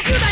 球弾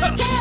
何